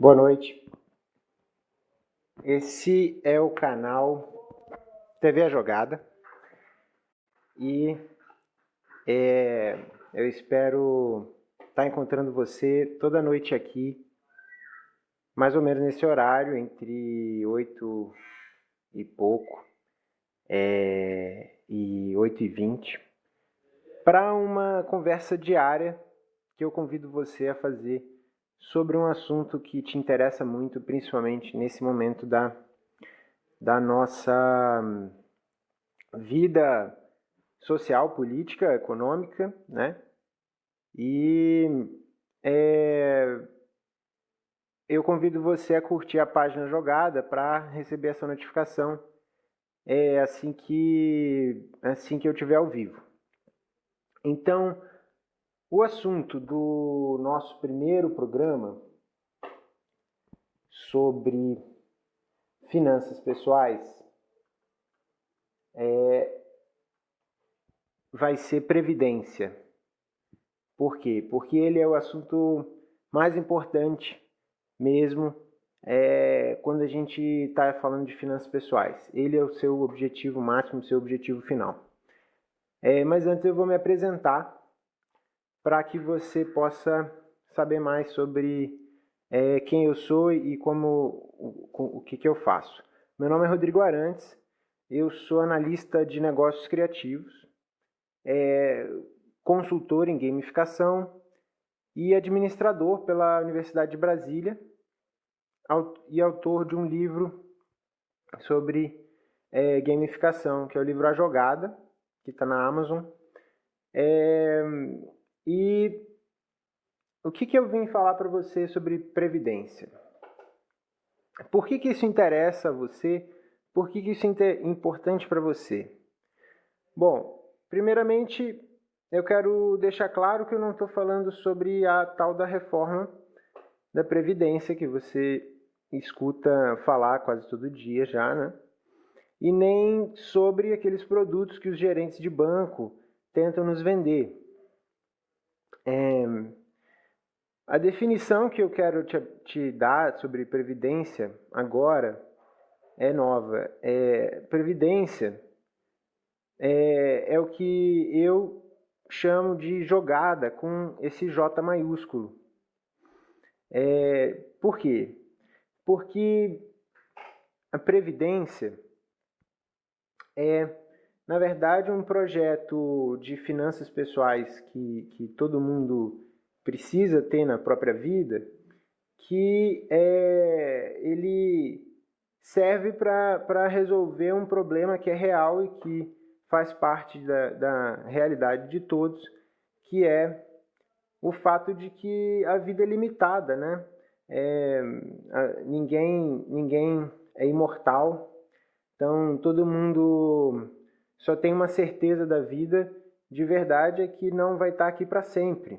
Boa noite. Esse é o canal TV A Jogada e é, eu espero estar encontrando você toda noite aqui, mais ou menos nesse horário, entre 8 e pouco é, e 8 e 20, para uma conversa diária que eu convido você a fazer sobre um assunto que te interessa muito, principalmente nesse momento da, da nossa vida social, política, econômica, né? E é, eu convido você a curtir a página Jogada para receber essa notificação é, assim que assim que eu tiver ao vivo. Então, o assunto do nosso primeiro programa sobre finanças pessoais é, vai ser previdência. Por quê? Porque ele é o assunto mais importante mesmo é, quando a gente está falando de finanças pessoais. Ele é o seu objetivo máximo, o seu objetivo final. É, mas antes eu vou me apresentar para que você possa saber mais sobre é, quem eu sou e como o, o que, que eu faço. Meu nome é Rodrigo Arantes, eu sou analista de negócios criativos, é, consultor em gamificação e administrador pela Universidade de Brasília e autor de um livro sobre é, gamificação, que é o livro A Jogada, que está na Amazon. É, e o que, que eu vim falar para você sobre previdência? Por que, que isso interessa a você? Por que, que isso é importante para você? Bom, primeiramente eu quero deixar claro que eu não estou falando sobre a tal da reforma da Previdência que você escuta falar quase todo dia já, né? E nem sobre aqueles produtos que os gerentes de banco tentam nos vender. É, a definição que eu quero te, te, dar sobre previdência agora é nova. É, previdência é, é o que eu chamo de jogada com esse J maiúsculo. É, por quê? Porque a Previdência é na verdade, um projeto de finanças pessoais que, que todo mundo precisa ter na própria vida, que é, ele serve para resolver um problema que é real e que faz parte da, da realidade de todos, que é o fato de que a vida é limitada, né? É, ninguém, ninguém é imortal, então todo mundo só tem uma certeza da vida de verdade é que não vai estar aqui para sempre.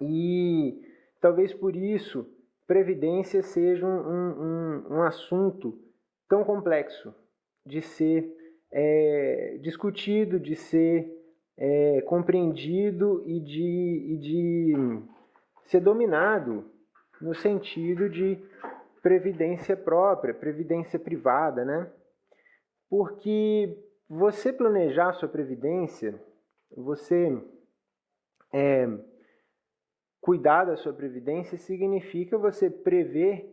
E talvez por isso previdência seja um, um, um assunto tão complexo de ser é, discutido, de ser é, compreendido e de, e de ser dominado no sentido de previdência própria, previdência privada, né? Porque você planejar sua previdência, você é, cuidar da sua previdência significa você prever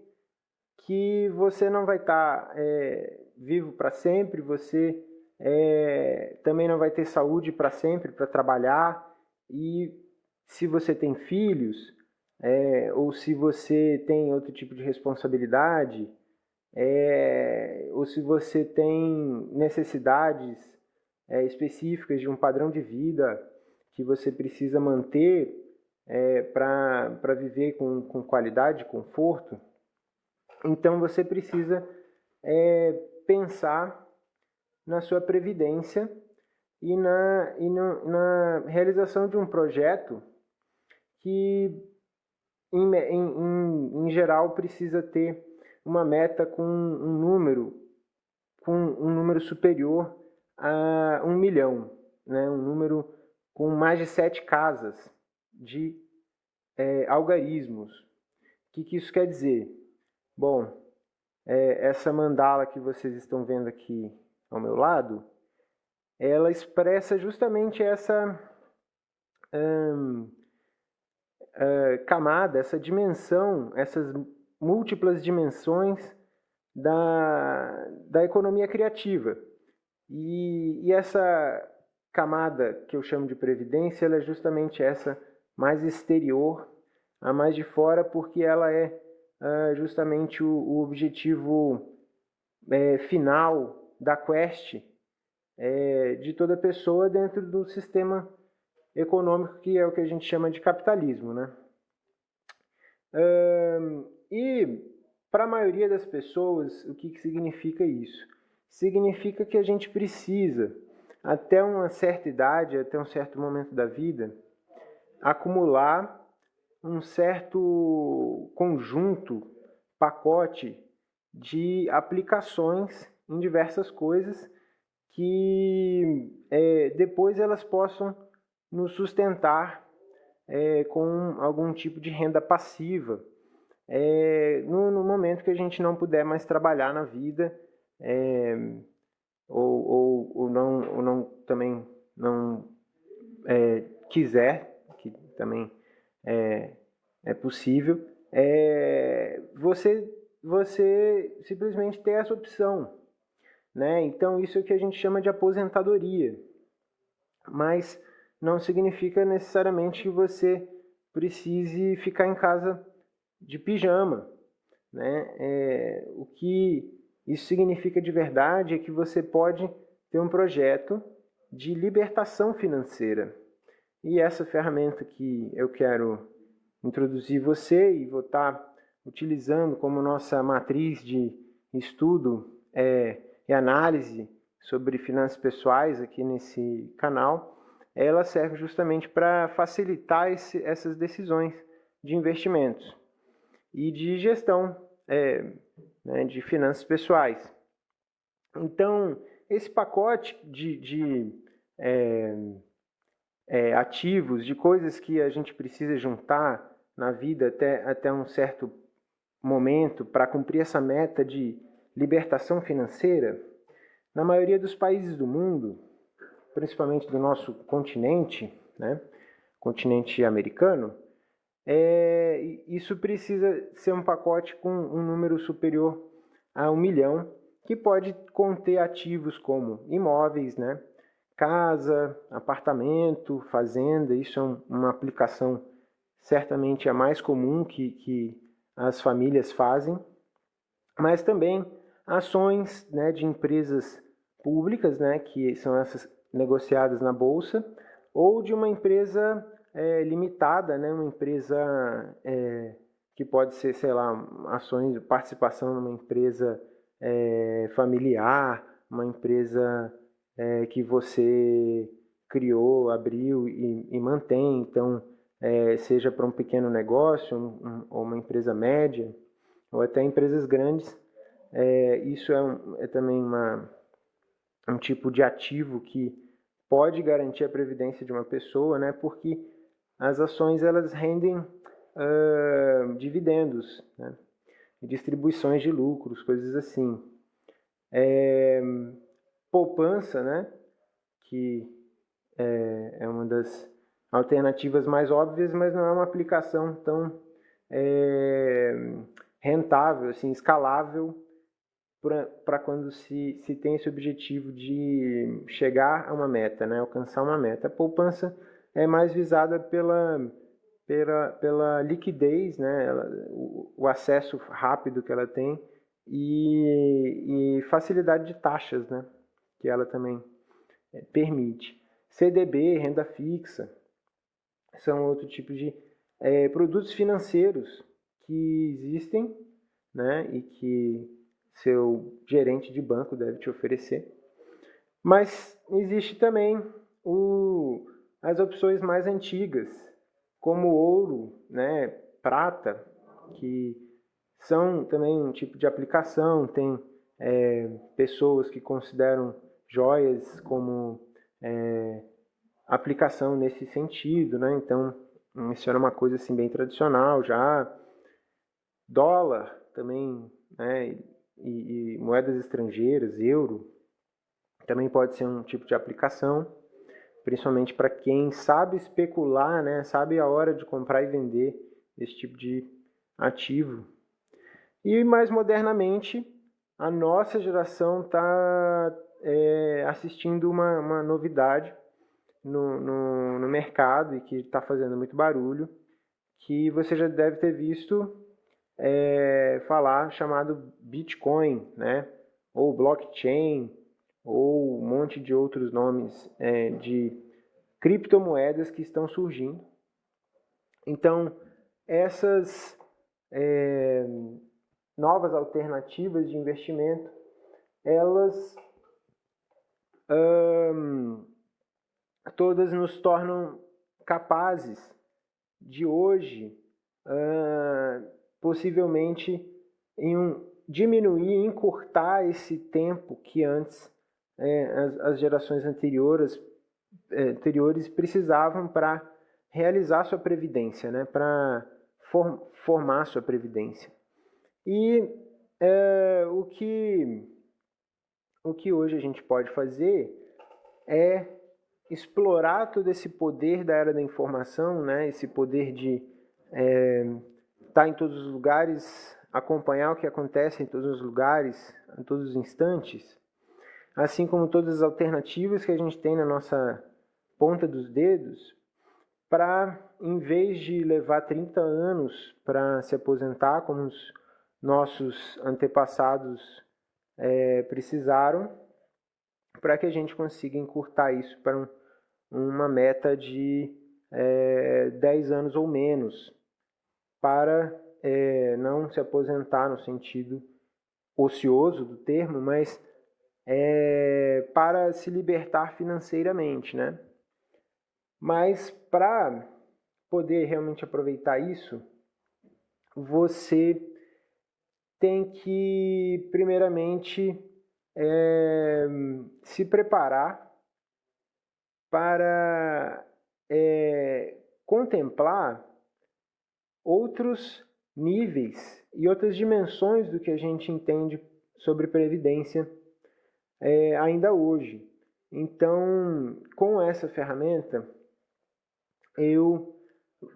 que você não vai estar é, vivo para sempre, você é, também não vai ter saúde para sempre para trabalhar e se você tem filhos é, ou se você tem outro tipo de responsabilidade, é, ou se você tem necessidades é, específicas de um padrão de vida que você precisa manter é, para viver com, com qualidade, conforto, então você precisa é, pensar na sua previdência e na, e no, na realização de um projeto que, em, em, em geral, precisa ter uma meta com um número, com um número superior a um milhão, né? um número com mais de sete casas de é, algarismos, que, que isso quer dizer? Bom, é, essa mandala que vocês estão vendo aqui ao meu lado, ela expressa justamente essa hum, uh, camada, essa dimensão, essas múltiplas dimensões da, da economia criativa. E, e essa camada que eu chamo de previdência, ela é justamente essa mais exterior, a mais de fora, porque ela é uh, justamente o, o objetivo é, final da quest é, de toda pessoa dentro do sistema econômico que é o que a gente chama de capitalismo, né? E para a maioria das pessoas, o que, que significa isso? Significa que a gente precisa, até uma certa idade, até um certo momento da vida, acumular um certo conjunto, pacote de aplicações em diversas coisas que é, depois elas possam nos sustentar é, com algum tipo de renda passiva é, no, no, momento que a gente não puder mais trabalhar na vida é, ou, ou, ou, não, ou não também não é, quiser, que também é, é possível, é, você, você simplesmente ter essa opção. Né? Então isso é o que a gente chama de aposentadoria. Mas não significa necessariamente que você precise ficar em casa de pijama. Né? É, o que isso significa de verdade é que você pode ter um projeto de libertação financeira. E essa ferramenta que eu quero introduzir você e vou estar utilizando como nossa matriz de estudo é, e análise sobre finanças pessoais aqui nesse canal, ela serve justamente para facilitar esse, essas decisões de investimentos e de gestão é, né, de finanças pessoais. Então, esse pacote de, de é, é, ativos, de coisas que a gente precisa juntar na vida até, até um certo momento para cumprir essa meta de libertação financeira, na maioria dos países do mundo, principalmente do nosso continente, né, continente americano, é, isso precisa ser um pacote com um número superior a um milhão, que pode conter ativos como imóveis, né, casa, apartamento, fazenda. Isso é um, uma aplicação certamente a mais comum que, que as famílias fazem, mas também ações né, de empresas públicas, né, que são essas negociadas na bolsa, ou de uma empresa é, limitada, né, uma empresa é, que pode ser, sei lá, ações, participação numa empresa é, familiar, uma empresa é, que você criou, abriu e, e mantém, então é, seja para um pequeno negócio um, ou uma empresa média, ou até empresas grandes, é, isso é, um, é também uma, um tipo de ativo que pode garantir a previdência de uma pessoa, né? Porque as ações elas rendem uh, dividendos, né? distribuições de lucros, coisas assim. É, poupança, né? Que é, é, uma das alternativas mais óbvias, mas não é uma aplicação tão é, rentável, assim, escalável para quando se, se tem esse objetivo de chegar a uma meta, né? alcançar uma meta. A poupança é mais visada pela, pela, pela liquidez, né? Ela, o, o, acesso rápido que ela tem e, e facilidade de taxas né? que ela também é, permite. CDB, renda fixa, são outro tipo de é, produtos financeiros que existem né? e que seu gerente de banco deve te oferecer. Mas existe também o, as opções mais antigas, como ouro, né, prata, que são também um tipo de aplicação. Tem é, pessoas que consideram joias como é, aplicação nesse sentido, né? Então, isso era uma coisa assim bem tradicional já. dólar também, né, e, e moedas estrangeiras, euro, também pode ser um tipo de aplicação, principalmente para quem sabe especular, né, sabe a hora de comprar e vender esse tipo de ativo. E mais modernamente, a nossa geração está é, assistindo uma, uma novidade no, no, no mercado e que está fazendo muito barulho, que você já deve ter visto é, falar chamado Bitcoin, né? ou blockchain, ou um monte de outros nomes é, de criptomoedas que estão surgindo. Então, essas é, novas alternativas de investimento, elas hum, todas nos tornam capazes de hoje, uh, possivelmente, em um, diminuir, encurtar esse tempo que antes é, as, as, gerações anteriores, é, anteriores precisavam para realizar sua previdência, né, para form, formar sua previdência. E é, o, que, o que hoje a gente pode fazer é explorar todo esse poder da era da informação, né, esse poder de é, estar em todos os lugares, acompanhar o que acontece em todos os lugares, em todos os instantes, assim como todas as alternativas que a gente tem na nossa ponta dos dedos, para, em vez de levar 30 anos para se aposentar, como os nossos antepassados é, precisaram, para que a gente consiga encurtar isso para um uma meta de é, 10 anos ou menos, para é, não se aposentar no sentido ocioso do termo, mas é, para se libertar financeiramente, né? Mas para poder realmente aproveitar isso, você tem que, primeiramente, é, se preparar para é, contemplar outros níveis e outras dimensões do que a gente entende sobre previdência é, ainda hoje. Então, com essa ferramenta, eu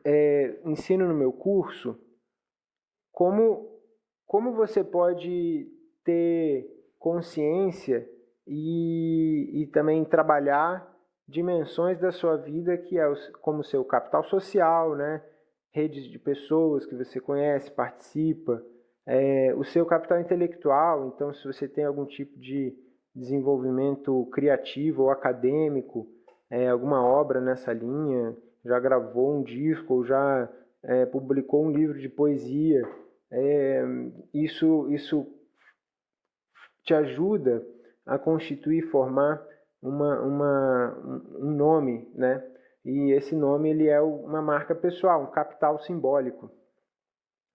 é, ensino no meu curso como, como você pode ter consciência e, e também trabalhar dimensões da sua vida que é como seu capital social, né? redes de pessoas que você conhece, participa, é, o seu capital intelectual, então se você tem algum tipo de desenvolvimento criativo ou acadêmico, é, alguma obra nessa linha, já gravou um disco já é, publicou um livro de poesia, é, isso, isso te ajuda a constituir, formar uma, uma, um nome, né? E esse nome ele é uma marca pessoal, um capital simbólico.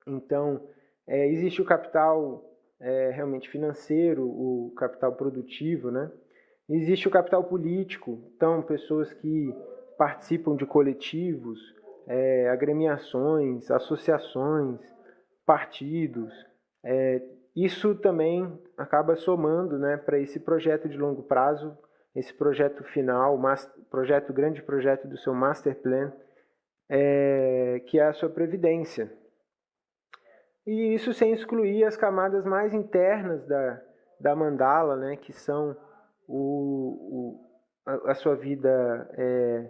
Então, é, existe o capital é, realmente financeiro, o capital produtivo, né? Existe o capital político, então pessoas que participam de coletivos, é, agremiações, associações, partidos. É, isso também acaba somando né, para esse projeto de longo prazo esse projeto final, projeto grande projeto do seu master plan, é, que é a sua previdência. E isso sem excluir as camadas mais internas da, da mandala, né, que são o, o a, a, sua vida é,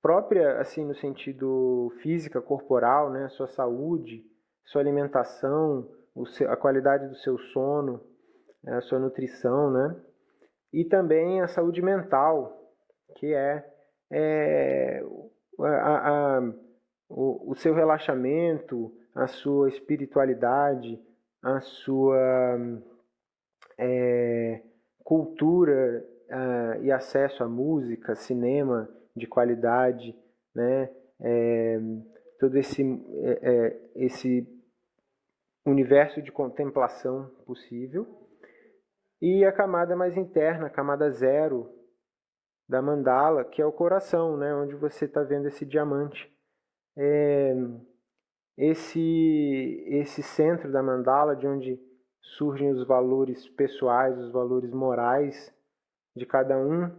própria, assim no sentido física, corporal, né, a sua saúde, sua alimentação, seu, a qualidade do seu sono, a sua nutrição, né? e também a saúde mental, que é, é a, a, o, o, seu relaxamento, a sua espiritualidade, a sua é, cultura e acesso à música, cinema de qualidade, né? É, todo esse, é, é, esse universo de contemplação possível e a camada mais interna, a camada zero da mandala, que é o coração, né, onde você está vendo esse diamante. É, esse, esse centro da mandala, de onde surgem os valores pessoais, os valores morais de cada um,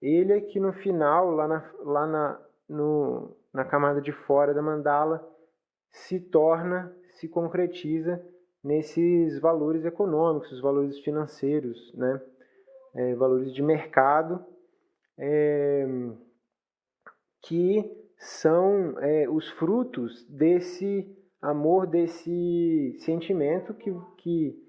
ele é que no final, lá na, lá na, no, na camada de fora da mandala, se torna, se concretiza nesses valores econômicos, os valores financeiros, né? É, valores de mercado, é, que são é, os frutos desse amor, desse sentimento que, que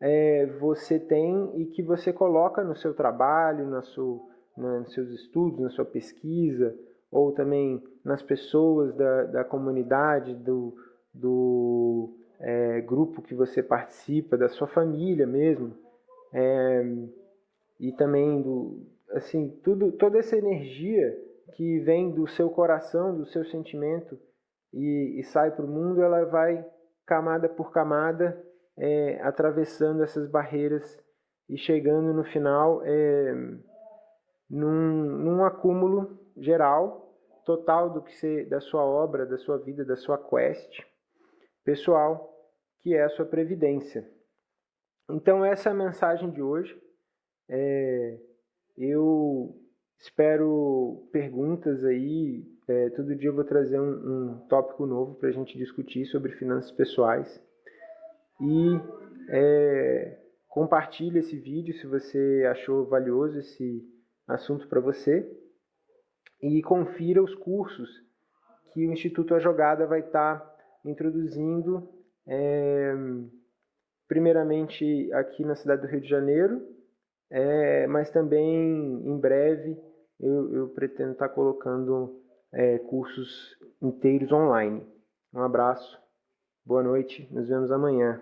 é, você tem e que você coloca no seu trabalho, na sua, na, nos seus estudos, na sua pesquisa, ou também nas pessoas da, da comunidade, do, do é, grupo que você participa, da sua família mesmo, é, e também do, assim, tudo, toda essa energia que vem do seu coração, do seu sentimento e, e sai para o mundo, ela vai camada por camada é, atravessando essas barreiras e chegando no final é, num, num acúmulo geral, total do que você, da sua obra, da sua vida, da sua quest pessoal, que é a sua previdência. Então essa é a mensagem de hoje. É, eu espero perguntas aí. É, todo dia eu vou trazer um, um tópico novo para a gente discutir sobre finanças pessoais. E é, compartilhe esse vídeo se você achou valioso esse assunto para você. E confira os cursos que o Instituto A Jogada vai estar tá introduzindo, é, primeiramente aqui na cidade do Rio de Janeiro, é, mas também em breve eu, eu pretendo estar tá colocando é, cursos inteiros online. Um abraço, boa noite, nos vemos amanhã.